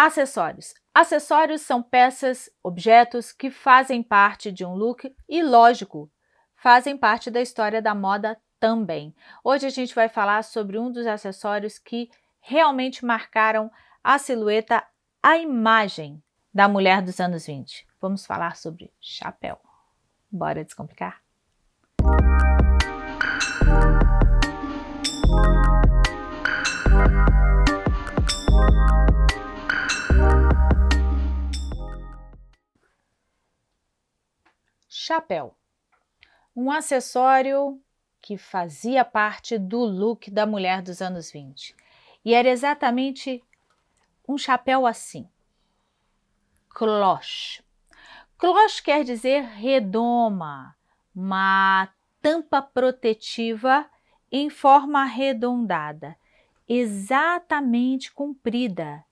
Acessórios. Acessórios são peças, objetos que fazem parte de um look e, lógico, fazem parte da história da moda também. Hoje a gente vai falar sobre um dos acessórios que realmente marcaram a silhueta, a imagem da mulher dos anos 20. Vamos falar sobre chapéu. Bora descomplicar? Chapéu. Um acessório que fazia parte do look da mulher dos anos 20. E era exatamente um chapéu assim. Cloche. Cloche quer dizer redoma, uma tampa protetiva em forma arredondada, exatamente comprida.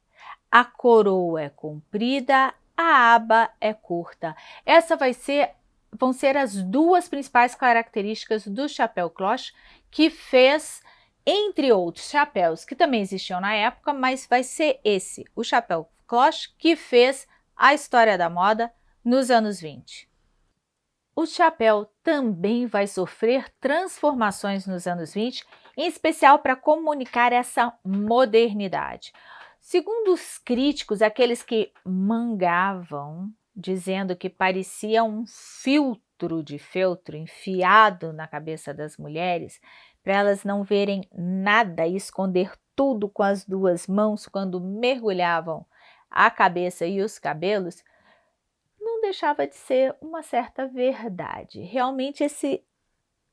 A coroa é comprida, a aba é curta. Essa vai ser vão ser as duas principais características do chapéu cloche que fez, entre outros chapéus que também existiam na época, mas vai ser esse, o chapéu cloche, que fez a história da moda nos anos 20. O chapéu também vai sofrer transformações nos anos 20, em especial para comunicar essa modernidade. Segundo os críticos, aqueles que mangavam dizendo que parecia um filtro de feltro enfiado na cabeça das mulheres, para elas não verem nada e esconder tudo com as duas mãos quando mergulhavam a cabeça e os cabelos, não deixava de ser uma certa verdade. Realmente esse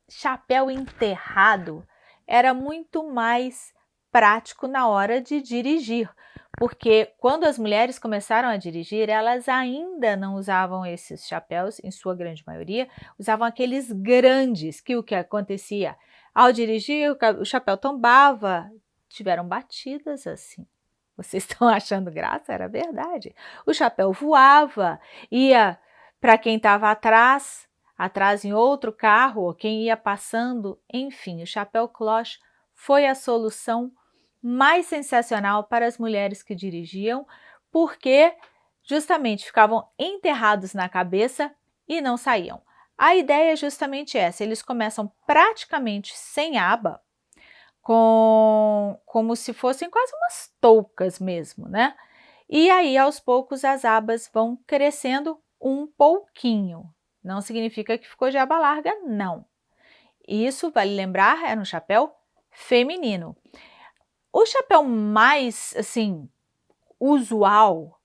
chapéu enterrado era muito mais prático na hora de dirigir, porque quando as mulheres começaram a dirigir, elas ainda não usavam esses chapéus, em sua grande maioria, usavam aqueles grandes, que o que acontecia? Ao dirigir, o chapéu tombava, tiveram batidas assim. Vocês estão achando graça? Era verdade. O chapéu voava, ia para quem estava atrás, atrás em outro carro, quem ia passando, enfim, o chapéu cloche foi a solução mais sensacional para as mulheres que dirigiam, porque justamente ficavam enterrados na cabeça e não saíam. A ideia é justamente essa, eles começam praticamente sem aba, com, como se fossem quase umas toucas mesmo, né? E aí, aos poucos, as abas vão crescendo um pouquinho. Não significa que ficou de aba larga, não. Isso, vale lembrar, era um chapéu feminino. O chapéu mais, assim, usual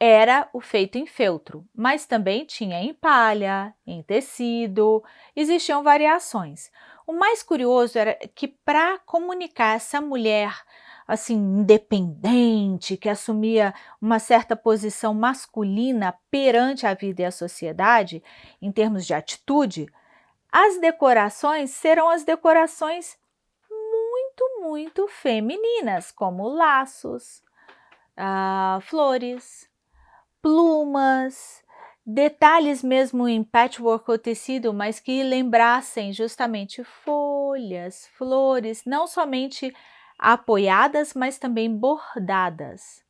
era o feito em feltro, mas também tinha em palha, em tecido, existiam variações. O mais curioso era que para comunicar essa mulher assim independente, que assumia uma certa posição masculina perante a vida e a sociedade, em termos de atitude, as decorações serão as decorações muito, muito femininas, como laços, uh, flores, plumas, detalhes mesmo em patchwork ou tecido, mas que lembrassem justamente folhas, flores, não somente apoiadas, mas também bordadas,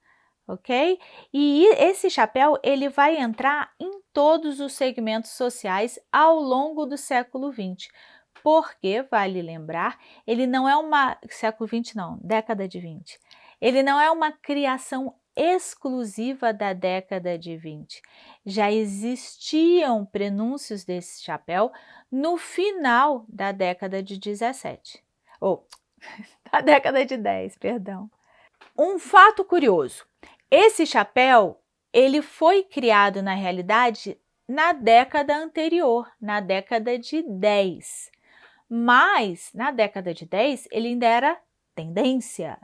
ok? E esse chapéu, ele vai entrar em todos os segmentos sociais ao longo do século XX, porque, vale lembrar, ele não é uma, século 20 não, década de 20, ele não é uma criação exclusiva da década de 20. Já existiam prenúncios desse chapéu no final da década de 17, ou da década de 10, perdão. Um fato curioso, esse chapéu ele foi criado na realidade na década anterior, na década de 10. Mas, na década de 10, ele ainda era tendência.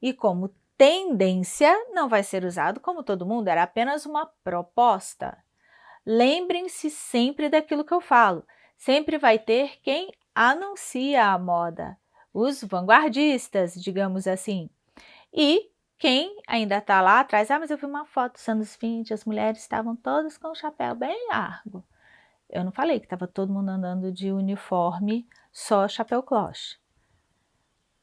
E como tendência, não vai ser usado como todo mundo, era apenas uma proposta. Lembrem-se sempre daquilo que eu falo. Sempre vai ter quem anuncia a moda, os vanguardistas, digamos assim. E quem ainda está lá atrás, ah, mas eu vi uma foto dos anos 20, as mulheres estavam todas com o chapéu bem largo. Eu não falei que estava todo mundo andando de uniforme, só chapéu cloche.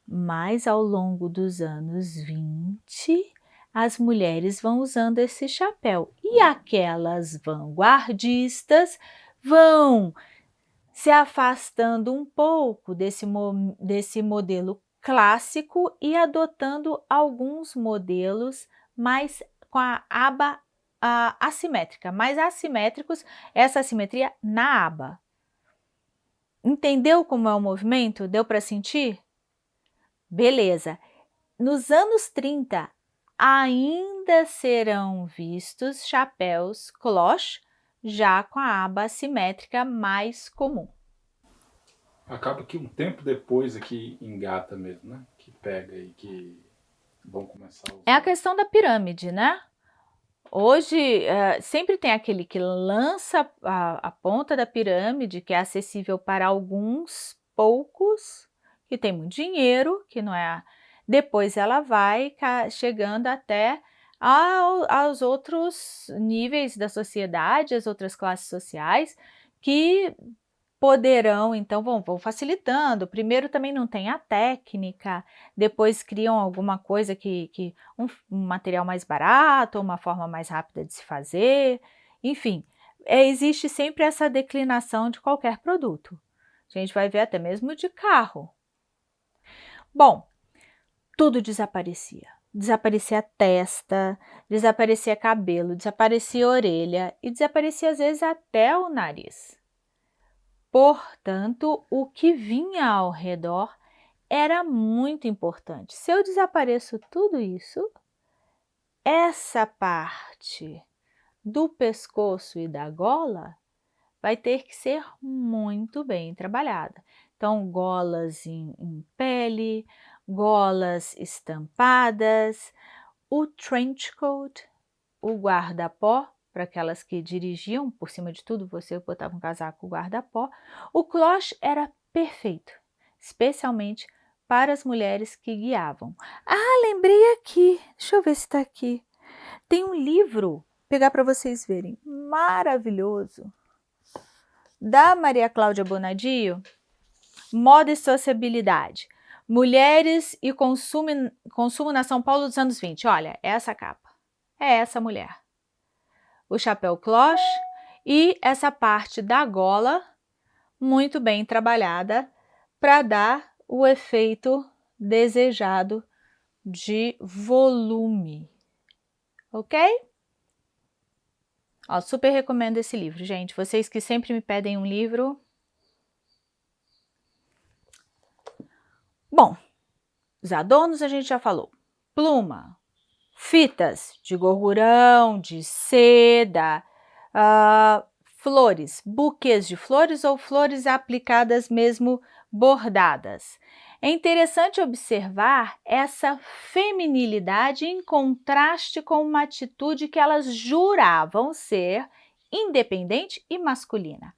Mas ao longo dos anos 20, as mulheres vão usando esse chapéu. E aquelas vanguardistas vão se afastando um pouco desse, desse modelo clássico e adotando alguns modelos mais com a aba a, assimétrica, mais assimétricos, essa assimetria na aba. Entendeu como é o movimento? Deu para sentir? Beleza. Nos anos 30, ainda serão vistos chapéus cloche, já com a aba assimétrica mais comum. Acaba que um tempo depois aqui engata mesmo, né? Que pega e que vão começar a É a questão da pirâmide, né? Hoje, uh, sempre tem aquele que lança a, a, ponta da pirâmide, que é acessível para alguns poucos, que tem muito dinheiro, que não é... Depois ela vai chegando até ao, aos outros níveis da sociedade, as outras classes sociais, que poderão, então, vão, vão facilitando. Primeiro também não tem a técnica, depois criam alguma coisa que, que um, um material mais barato, uma forma mais rápida de se fazer, enfim, é, existe sempre essa declinação de qualquer produto. A gente vai ver até mesmo de carro. Bom, tudo desaparecia. Desaparecia a testa, desaparecia cabelo, desaparecia a orelha e desaparecia às vezes até o nariz. Portanto, o que vinha ao redor era muito importante. Se eu desapareço tudo isso, essa parte do pescoço e da gola vai ter que ser muito bem trabalhada. Então, golas em, em pele, golas estampadas, o trench coat, o guarda-pó, para aquelas que dirigiam, por cima de tudo você botava um casaco guarda-pó, o cloche era perfeito, especialmente para as mulheres que guiavam. Ah, lembrei aqui, deixa eu ver se está aqui. Tem um livro, pegar para vocês verem, maravilhoso, da Maria Cláudia Bonadio, Moda e Sociabilidade. Mulheres e consumo, consumo na São Paulo dos anos 20. Olha, é essa capa. É essa mulher o chapéu cloche e essa parte da gola muito bem trabalhada para dar o efeito desejado de volume, ok? Ó, super recomendo esse livro, gente. Vocês que sempre me pedem um livro. Bom, os adornos a gente já falou. Pluma, fitas de gorgurão, de seda, uh, flores, buquês de flores ou flores aplicadas mesmo bordadas. É interessante observar essa feminilidade em contraste com uma atitude que elas juravam ser independente e masculina.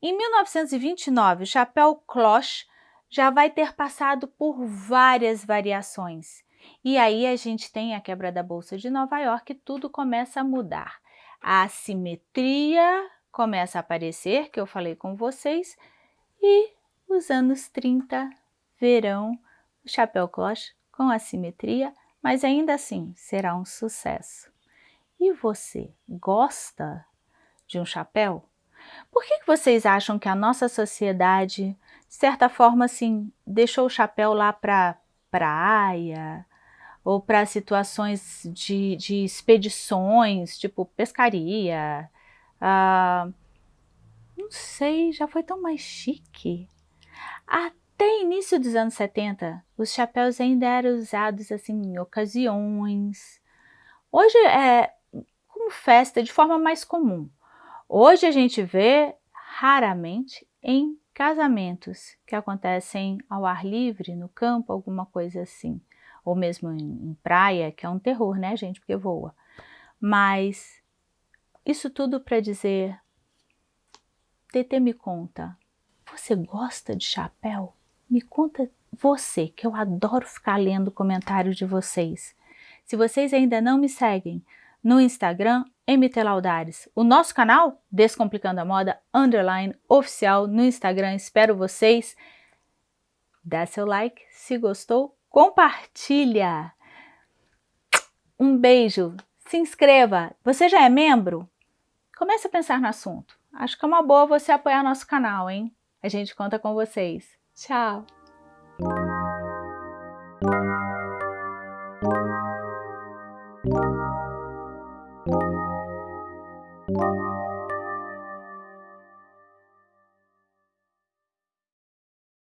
Em 1929, o chapéu cloche já vai ter passado por várias variações e aí a gente tem a quebra da Bolsa de Nova York tudo começa a mudar. A assimetria começa a aparecer, que eu falei com vocês, e os anos 30 verão o chapéu cloche com assimetria, mas ainda assim será um sucesso. E você gosta de um chapéu? Por que, que vocês acham que a nossa sociedade, de certa forma, assim, deixou o chapéu lá para praia, ou para situações de, de, expedições, tipo pescaria. Uh, não sei, já foi tão mais chique. Até início dos anos 70, os chapéus ainda eram usados assim em ocasiões. Hoje é como festa de forma mais comum. Hoje a gente vê raramente em casamentos que acontecem ao ar livre, no campo, alguma coisa assim ou mesmo em, em praia, que é um terror, né, gente, porque voa. Mas isso tudo para dizer, TT me conta, você gosta de chapéu? Me conta você, que eu adoro ficar lendo comentários de vocês. Se vocês ainda não me seguem no Instagram, MT Laudares. O nosso canal, Descomplicando a Moda, underline, oficial no Instagram. Espero vocês. Dá seu like se gostou, compartilha. Um beijo, se inscreva. Você já é membro? Comece a pensar no assunto. Acho que é uma boa você apoiar nosso canal, hein? A gente conta com vocês. Tchau!